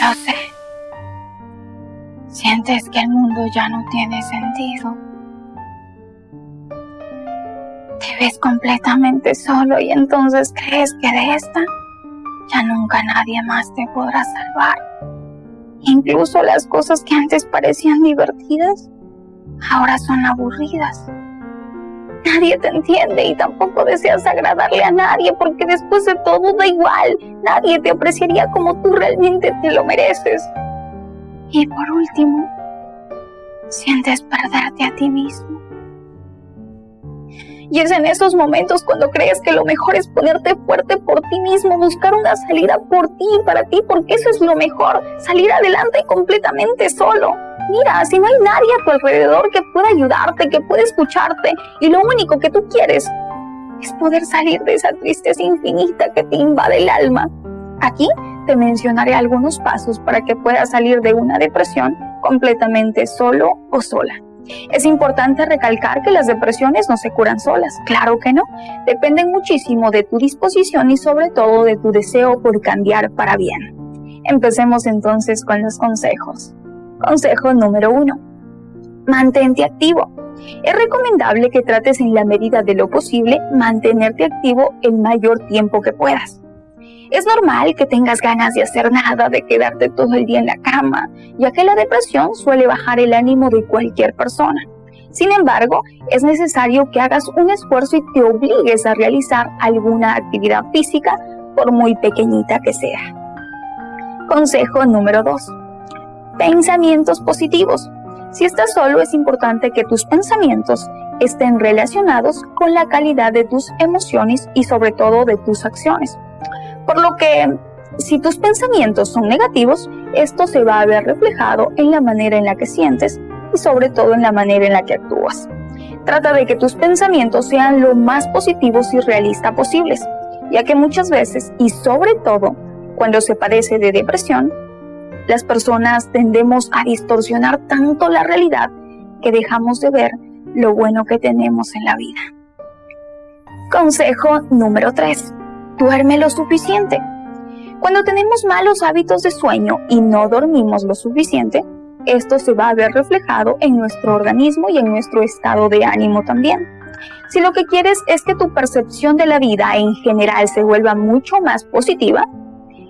Lo sé. Sientes que el mundo ya no tiene sentido. Te ves completamente solo y entonces crees que de esta ya nunca nadie más te podrá salvar. Incluso las cosas que antes parecían divertidas, ahora son aburridas. Nadie te entiende y tampoco deseas agradarle a nadie porque después de todo da igual. Nadie te apreciaría como tú realmente te lo mereces. Y por último, sientes perderte a ti mismo. Y es en esos momentos cuando crees que lo mejor es ponerte fuerte por ti mismo, buscar una salida por ti para ti, porque eso es lo mejor, salir adelante completamente solo. Mira, si no hay nadie a tu alrededor que pueda ayudarte, que pueda escucharte, y lo único que tú quieres es poder salir de esa tristeza infinita que te invade el alma. Aquí te mencionaré algunos pasos para que puedas salir de una depresión completamente solo o sola. Es importante recalcar que las depresiones no se curan solas, claro que no, dependen muchísimo de tu disposición y sobre todo de tu deseo por cambiar para bien. Empecemos entonces con los consejos. Consejo número uno. Mantente activo. Es recomendable que trates en la medida de lo posible mantenerte activo el mayor tiempo que puedas. Es normal que tengas ganas de hacer nada, de quedarte todo el día en la cama, ya que la depresión suele bajar el ánimo de cualquier persona. Sin embargo, es necesario que hagas un esfuerzo y te obligues a realizar alguna actividad física, por muy pequeñita que sea. Consejo número 2. Pensamientos positivos. Si estás solo, es importante que tus pensamientos estén relacionados con la calidad de tus emociones y sobre todo de tus acciones. Por lo que, si tus pensamientos son negativos, esto se va a ver reflejado en la manera en la que sientes y sobre todo en la manera en la que actúas. Trata de que tus pensamientos sean lo más positivos y realistas posibles, ya que muchas veces, y sobre todo cuando se padece de depresión, las personas tendemos a distorsionar tanto la realidad que dejamos de ver lo bueno que tenemos en la vida. Consejo número 3 duerme lo suficiente. Cuando tenemos malos hábitos de sueño y no dormimos lo suficiente, esto se va a ver reflejado en nuestro organismo y en nuestro estado de ánimo también. Si lo que quieres es que tu percepción de la vida en general se vuelva mucho más positiva,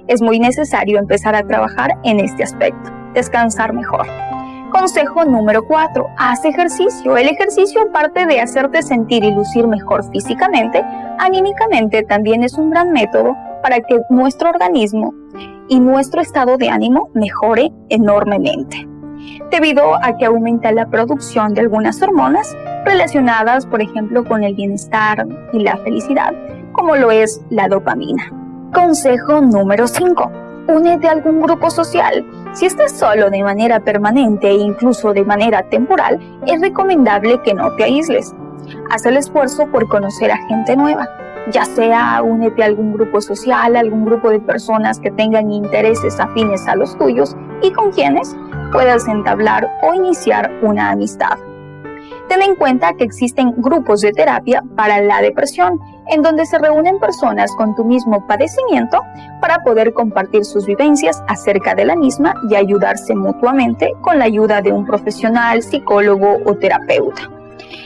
es muy necesario empezar a trabajar en este aspecto, descansar mejor. Consejo número 4. Haz ejercicio. El ejercicio, aparte de hacerte sentir y lucir mejor físicamente, anímicamente también es un gran método para que nuestro organismo y nuestro estado de ánimo mejore enormemente. Debido a que aumenta la producción de algunas hormonas relacionadas, por ejemplo, con el bienestar y la felicidad, como lo es la dopamina. Consejo número 5 únete a algún grupo social. Si estás solo de manera permanente e incluso de manera temporal, es recomendable que no te aísles. Haz el esfuerzo por conocer a gente nueva, ya sea únete a algún grupo social, algún grupo de personas que tengan intereses afines a los tuyos y con quienes puedas entablar o iniciar una amistad. Ten en cuenta que existen grupos de terapia para la depresión, en donde se reúnen personas con tu mismo padecimiento para poder compartir sus vivencias acerca de la misma y ayudarse mutuamente con la ayuda de un profesional, psicólogo o terapeuta.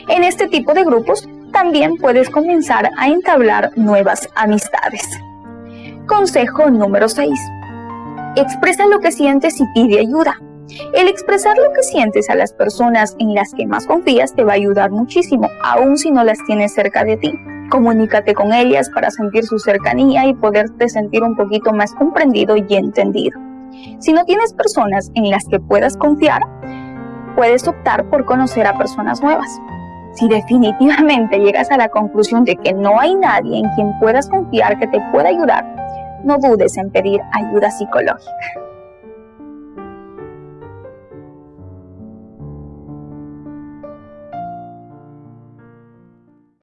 En este tipo de grupos también puedes comenzar a entablar nuevas amistades. Consejo número 6. Expresa lo que sientes y pide ayuda. El expresar lo que sientes a las personas en las que más confías te va a ayudar muchísimo, aun si no las tienes cerca de ti. Comunícate con ellas para sentir su cercanía y poderte sentir un poquito más comprendido y entendido. Si no tienes personas en las que puedas confiar, puedes optar por conocer a personas nuevas. Si definitivamente llegas a la conclusión de que no hay nadie en quien puedas confiar que te pueda ayudar, no dudes en pedir ayuda psicológica.